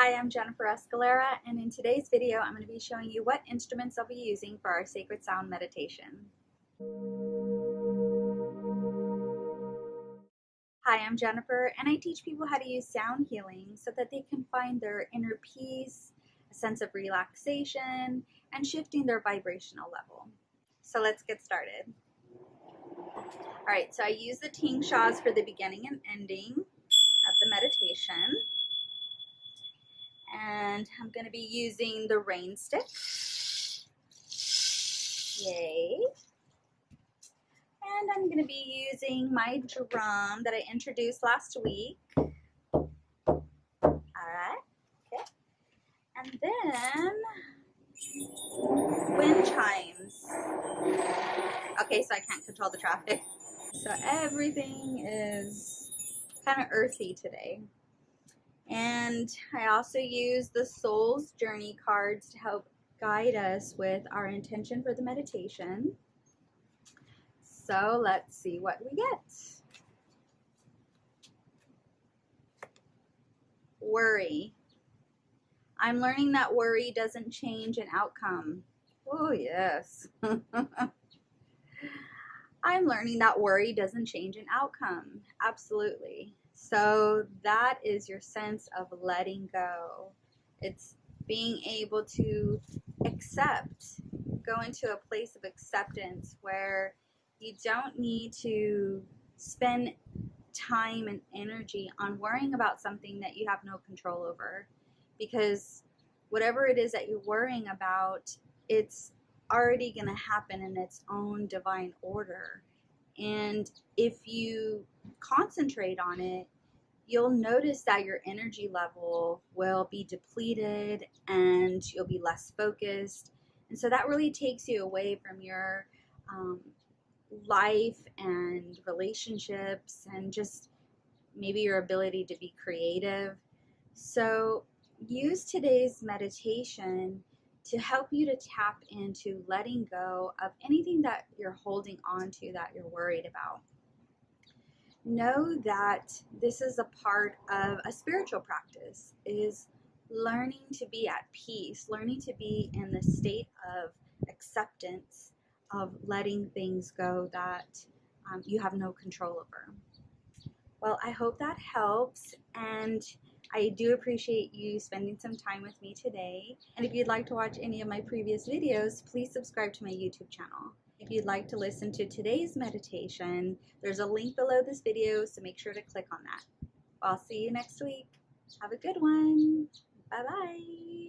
Hi, I'm Jennifer Escalera, and in today's video, I'm going to be showing you what instruments I'll be using for our Sacred Sound meditation. Hi, I'm Jennifer, and I teach people how to use sound healing so that they can find their inner peace, a sense of relaxation, and shifting their vibrational level. So let's get started. All right, so I use the tingshas for the beginning and ending of the meditation and I'm going to be using the rain stick. Yay. And I'm going to be using my drum that I introduced last week. Alright, okay. And then wind chimes. Okay, so I can't control the traffic. So everything is kind of earthy today. And I also use the Soul's Journey cards to help guide us with our intention for the meditation. So let's see what we get. Worry. I'm learning that worry doesn't change an outcome. Oh, yes. I'm learning that worry doesn't change an outcome. Absolutely. So that is your sense of letting go. It's being able to accept, go into a place of acceptance where you don't need to spend time and energy on worrying about something that you have no control over. Because whatever it is that you're worrying about, it's already going to happen in its own divine order. And if you concentrate on it, you'll notice that your energy level will be depleted and you'll be less focused. And so that really takes you away from your um, life and relationships and just maybe your ability to be creative. So use today's meditation to help you to tap into letting go of anything that you're holding on to that you're worried about. Know that this is a part of a spiritual practice is learning to be at peace, learning to be in the state of acceptance of letting things go that um, you have no control over. Well, I hope that helps and I do appreciate you spending some time with me today. And if you'd like to watch any of my previous videos, please subscribe to my YouTube channel. If you'd like to listen to today's meditation, there's a link below this video, so make sure to click on that. I'll see you next week. Have a good one. Bye-bye.